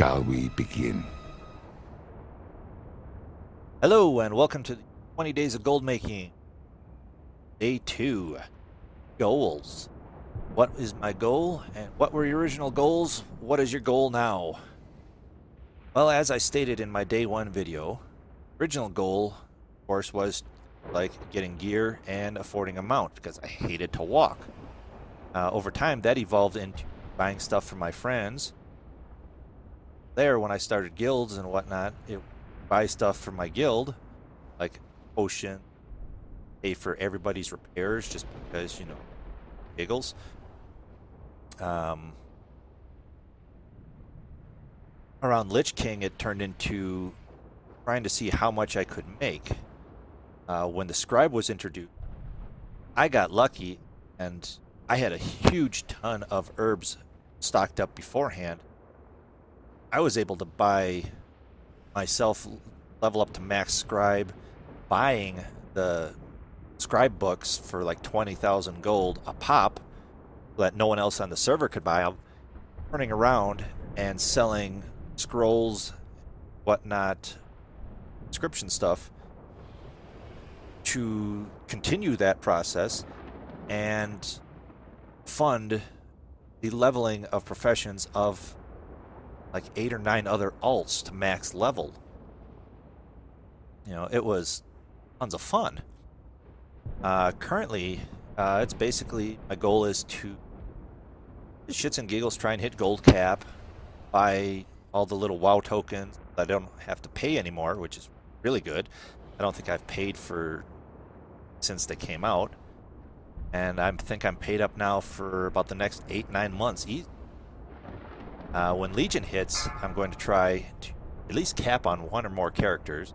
shall we begin? Hello and welcome to 20 Days of Gold Making. Day 2. Goals. What is my goal and what were your original goals? What is your goal now? Well, as I stated in my day 1 video, original goal, of course, was like getting gear and affording a mount because I hated to walk. Uh, over time, that evolved into buying stuff for my friends. There, when I started guilds and whatnot, it buy stuff for my guild, like potion, pay for everybody's repairs just because, you know, giggles. Um, around Lich King, it turned into trying to see how much I could make. Uh, when the scribe was introduced, I got lucky and I had a huge ton of herbs stocked up beforehand. I was able to buy myself level up to max scribe, buying the scribe books for like 20,000 gold a pop that no one else on the server could buy. Turning around and selling scrolls, whatnot, inscription stuff to continue that process and fund the leveling of professions of like eight or nine other alts to max level. You know, it was tons of fun. Uh, currently, uh, it's basically my goal is to shits and giggles try and hit gold cap, buy all the little WoW tokens I don't have to pay anymore, which is really good. I don't think I've paid for since they came out, and I think I'm paid up now for about the next eight nine months. Uh, when Legion hits, I'm going to try to at least cap on one or more characters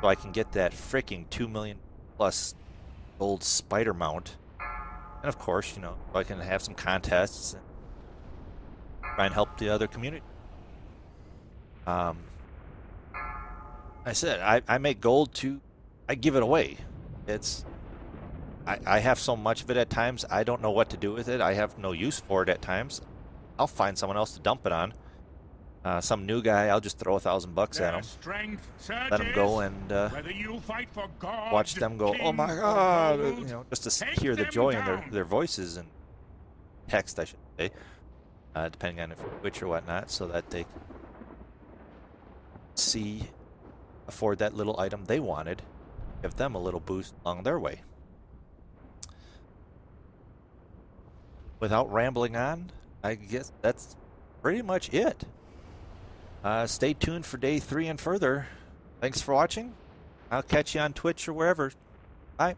so I can get that freaking 2 million plus gold spider mount. And of course, you know, I can have some contests and try and help the other community. Um, I said, I, I make gold to, I give it away. It's, I, I have so much of it at times, I don't know what to do with it. I have no use for it at times. I'll find someone else to dump it on. Uh, some new guy, I'll just throw a thousand bucks at him. Let him go and uh, God, watch them go, oh my god, you know, just to hear the joy down. in their, their voices and text, I should say, uh, depending on if Twitch or whatnot, so that they see, afford that little item they wanted, give them a little boost along their way. Without rambling on, I guess that's pretty much it. Uh, stay tuned for day three and further. Thanks for watching. I'll catch you on Twitch or wherever. Bye.